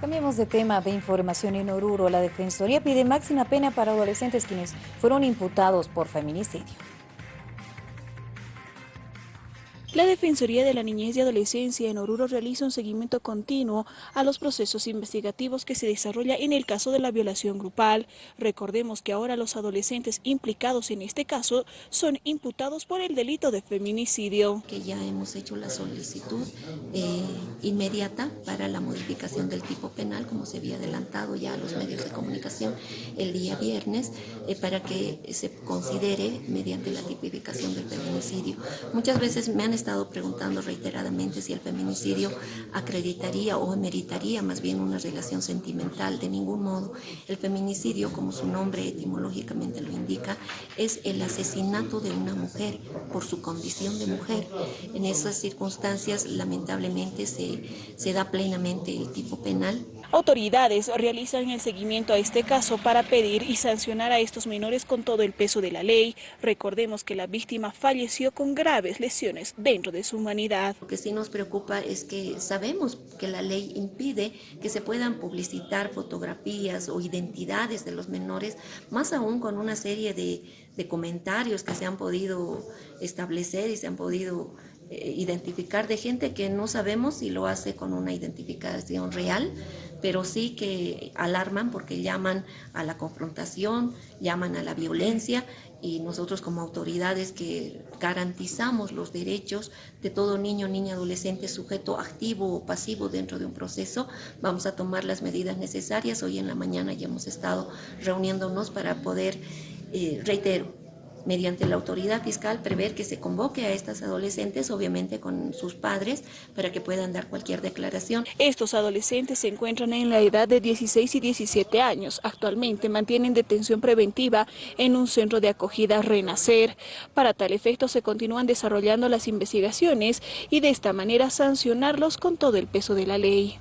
Cambiemos de tema de información en Oruro. La Defensoría pide máxima pena para adolescentes quienes fueron imputados por feminicidio. La Defensoría de la Niñez y Adolescencia en Oruro realiza un seguimiento continuo a los procesos investigativos que se desarrolla en el caso de la violación grupal. Recordemos que ahora los adolescentes implicados en este caso son imputados por el delito de feminicidio. Que ya hemos hecho la solicitud eh, inmediata para la modificación del tipo penal, como se había adelantado ya a los medios de comunicación el día viernes, eh, para que se considere mediante la tipificación del feminicidio. Muchas veces me han estado preguntando reiteradamente si el feminicidio acreditaría o meritaría más bien una relación sentimental. De ningún modo. El feminicidio, como su nombre etimológicamente lo indica, es el asesinato de una mujer por su condición de mujer. En esas circunstancias, lamentablemente, se, se da plenamente el tipo penal Autoridades realizan el seguimiento a este caso para pedir y sancionar a estos menores con todo el peso de la ley. Recordemos que la víctima con graves lesiones dentro de su humanidad. Lo que sí nos preocupa es que sabemos que la ley impide que se puedan publicitar fotografías o identidades de los menores, más aún con una serie de, de comentarios que se han podido establecer y se han podido eh, identificar de gente que no sabemos si lo hace con una identificación real, pero sí que alarman porque llaman a la confrontación, llaman a la violencia y nosotros como autoridades que garantizamos los derechos de todo niño, niña, adolescente, sujeto activo o pasivo dentro de un proceso, vamos a tomar las medidas necesarias. Hoy en la mañana ya hemos estado reuniéndonos para poder, eh, reitero, mediante la autoridad fiscal prever que se convoque a estas adolescentes, obviamente con sus padres, para que puedan dar cualquier declaración. Estos adolescentes se encuentran en la edad de 16 y 17 años. Actualmente mantienen detención preventiva en un centro de acogida Renacer. Para tal efecto se continúan desarrollando las investigaciones y de esta manera sancionarlos con todo el peso de la ley.